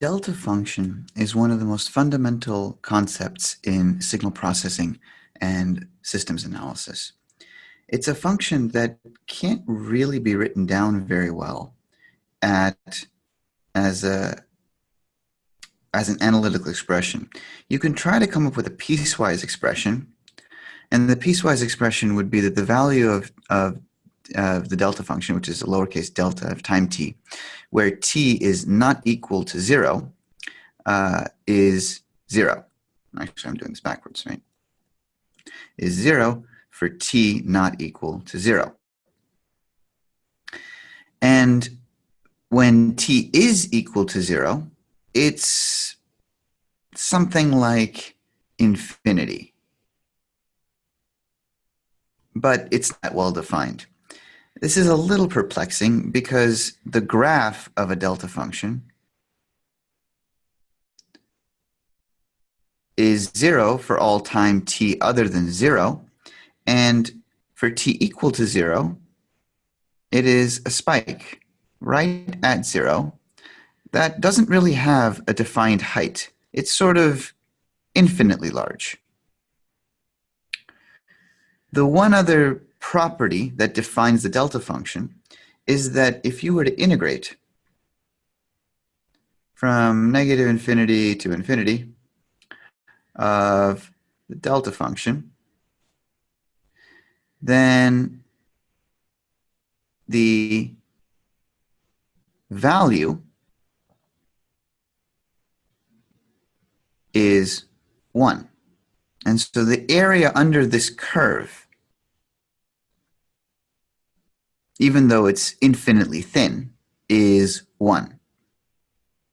delta function is one of the most fundamental concepts in signal processing and systems analysis. It's a function that can't really be written down very well at as a as an analytical expression. You can try to come up with a piecewise expression, and the piecewise expression would be that the value of, of, of the delta function, which is a lowercase delta of time t, where t is not equal to zero, uh, is zero. Actually, I'm doing this backwards, right? Is zero for t not equal to zero. And when t is equal to zero, it's something like infinity. But it's not well defined. This is a little perplexing because the graph of a delta function is zero for all time t other than zero, and for t equal to zero, it is a spike right at zero that doesn't really have a defined height. It's sort of infinitely large. The one other property that defines the delta function is that if you were to integrate from negative infinity to infinity of the delta function, then the value is 1. And so the area under this curve even though it's infinitely thin, is 1.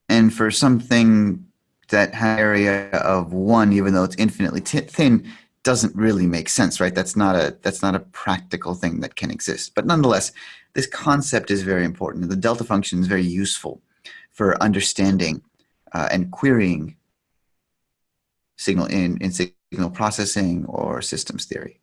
And for something that area of 1, even though it's infinitely thin, doesn't really make sense, right? That's not a that's not a practical thing that can exist. But nonetheless, this concept is very important. The delta function is very useful for understanding uh, and querying signal in, in signal processing or systems theory.